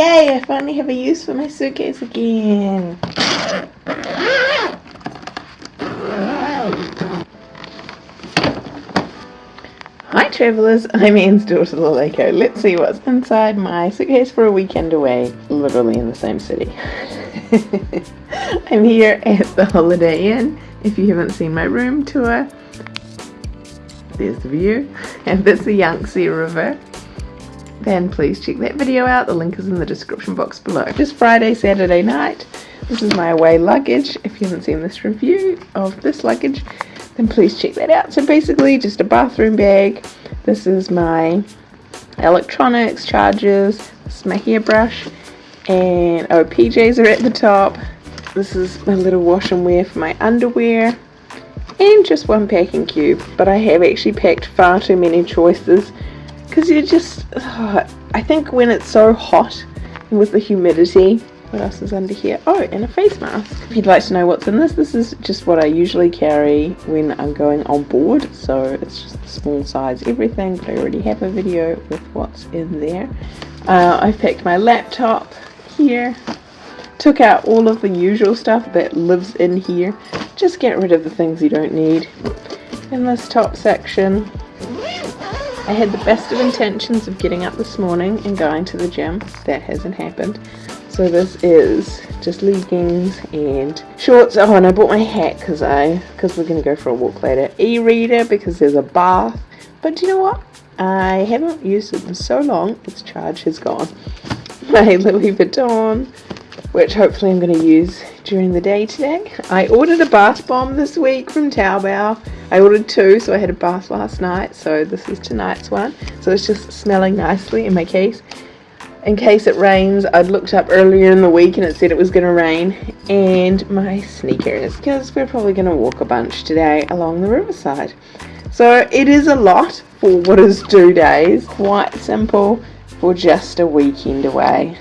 Yay, I finally have a use for my suitcase again. Hi travellers, I'm Anne's daughter Laleko. Let's see what's inside my suitcase for a weekend away, literally in the same city. I'm here at the Holiday Inn. If you haven't seen my room tour, there's the view. And this is the Yangtze River. Then please check that video out. The link is in the description box below. Just Friday, Saturday night. This is my away luggage. If you haven't seen this review of this luggage, then please check that out. So basically just a bathroom bag. This is my electronics, chargers, this is my hairbrush, and oh PJs are at the top. This is my little wash and wear for my underwear and just one packing cube but I have actually packed far too many choices because you just I think when it's so hot with the humidity what else is under here? Oh, and a face mask. If you'd like to know what's in this, this is just what I usually carry when I'm going on board. So it's just the small size everything, but I already have a video with what's in there. Uh, I've packed my laptop here. Took out all of the usual stuff that lives in here. Just get rid of the things you don't need. In this top section, I had the best of intentions of getting up this morning and going to the gym. That hasn't happened. So this is just leggings and shorts. Oh, and I bought my hat because I because we're gonna go for a walk later. E-reader because there's a bath. But do you know what? I haven't used it in so long. Its charge has gone. My Louis Vuitton, which hopefully I'm going to use during the day today. I ordered a bath bomb this week from Taobao. I ordered two, so I had a bath last night. So this is tonight's one. So it's just smelling nicely in my case in case it rains. I'd looked up earlier in the week and it said it was going to rain. And my sneakers, because we're probably going to walk a bunch today along the riverside. So it is a lot for what is two days. Quite simple for just a weekend away.